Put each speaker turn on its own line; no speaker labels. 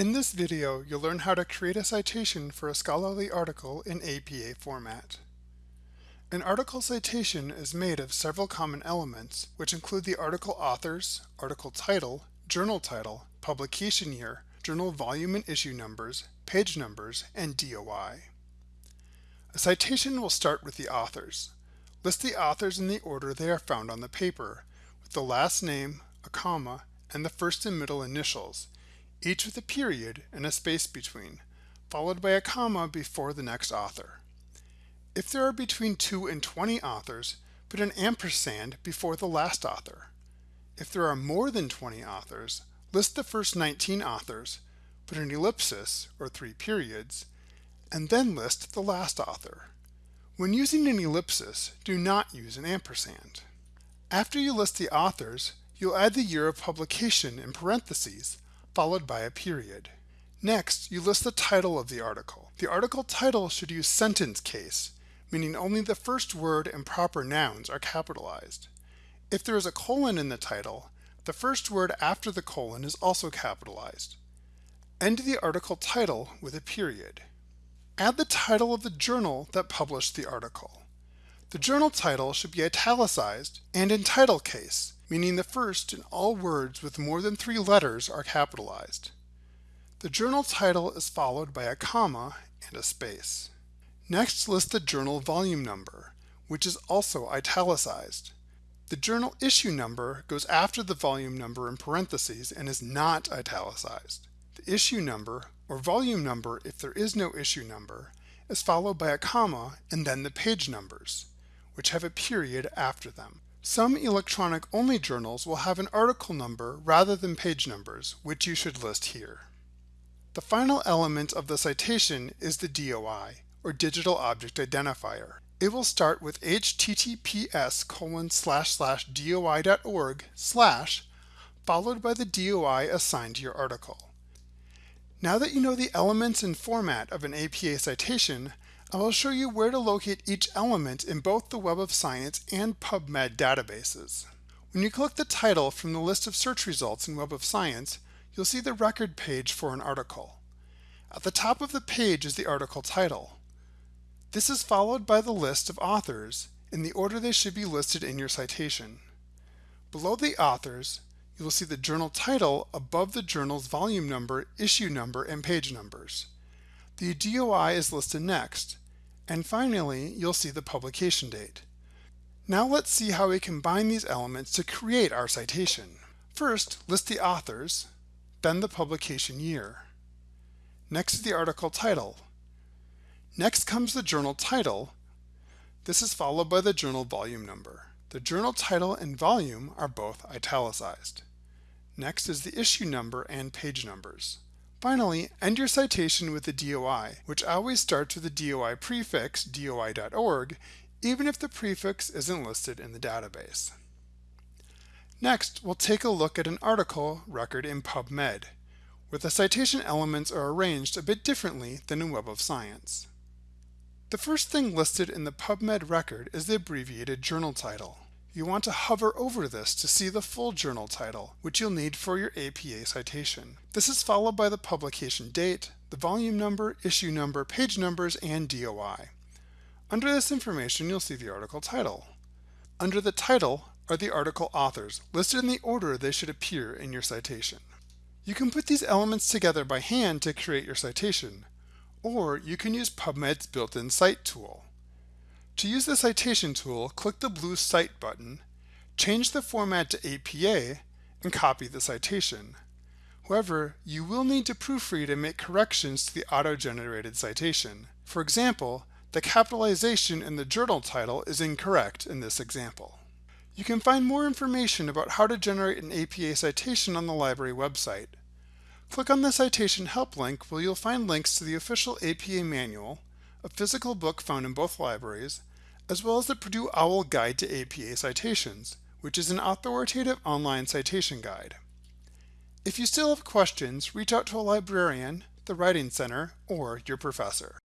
In this video, you'll learn how to create a citation for a scholarly article in APA format. An article citation is made of several common elements, which include the article authors, article title, journal title, publication year, journal volume and issue numbers, page numbers, and DOI. A citation will start with the authors. List the authors in the order they are found on the paper, with the last name, a comma, and the first and middle initials, each with a period and a space between, followed by a comma before the next author. If there are between 2 and 20 authors, put an ampersand before the last author. If there are more than 20 authors, list the first 19 authors, put an ellipsis, or three periods, and then list the last author. When using an ellipsis, do not use an ampersand. After you list the authors, you'll add the year of publication in parentheses, followed by a period. Next, you list the title of the article. The article title should use sentence case, meaning only the first word and proper nouns are capitalized. If there is a colon in the title, the first word after the colon is also capitalized. End the article title with a period. Add the title of the journal that published the article. The journal title should be italicized and in title case, meaning the first and all words with more than three letters are capitalized. The journal title is followed by a comma and a space. Next list the journal volume number, which is also italicized. The journal issue number goes after the volume number in parentheses and is not italicized. The issue number, or volume number if there is no issue number, is followed by a comma and then the page numbers, which have a period after them. Some electronic-only journals will have an article number rather than page numbers, which you should list here. The final element of the citation is the DOI, or Digital Object Identifier. It will start with https colon slash slash doi.org slash followed by the DOI assigned to your article. Now that you know the elements and format of an APA citation, I will show you where to locate each element in both the Web of Science and PubMed databases. When you click the title from the list of search results in Web of Science, you'll see the record page for an article. At the top of the page is the article title. This is followed by the list of authors in the order they should be listed in your citation. Below the authors, you will see the journal title above the journal's volume number, issue number, and page numbers. The DOI is listed next, and finally, you'll see the publication date. Now let's see how we combine these elements to create our citation. First, list the authors, then the publication year. Next is the article title. Next comes the journal title. This is followed by the journal volume number. The journal title and volume are both italicized. Next is the issue number and page numbers. Finally, end your citation with the DOI, which always starts with the DOI prefix doi.org, even if the prefix isn't listed in the database. Next, we'll take a look at an article record in PubMed, where the citation elements are arranged a bit differently than in Web of Science. The first thing listed in the PubMed record is the abbreviated journal title. You want to hover over this to see the full journal title, which you'll need for your APA citation. This is followed by the publication date, the volume number, issue number, page numbers, and DOI. Under this information, you'll see the article title. Under the title are the article authors, listed in the order they should appear in your citation. You can put these elements together by hand to create your citation, or you can use PubMed's built-in Cite tool. To use the citation tool, click the blue Cite button, change the format to APA, and copy the citation. However, you will need to proofread and make corrections to the auto-generated citation. For example, the capitalization in the journal title is incorrect in this example. You can find more information about how to generate an APA citation on the library website. Click on the Citation Help link where you'll find links to the official APA manual, a physical book found in both libraries, as well as the Purdue OWL Guide to APA Citations, which is an authoritative online citation guide. If you still have questions, reach out to a librarian, the Writing Center, or your professor.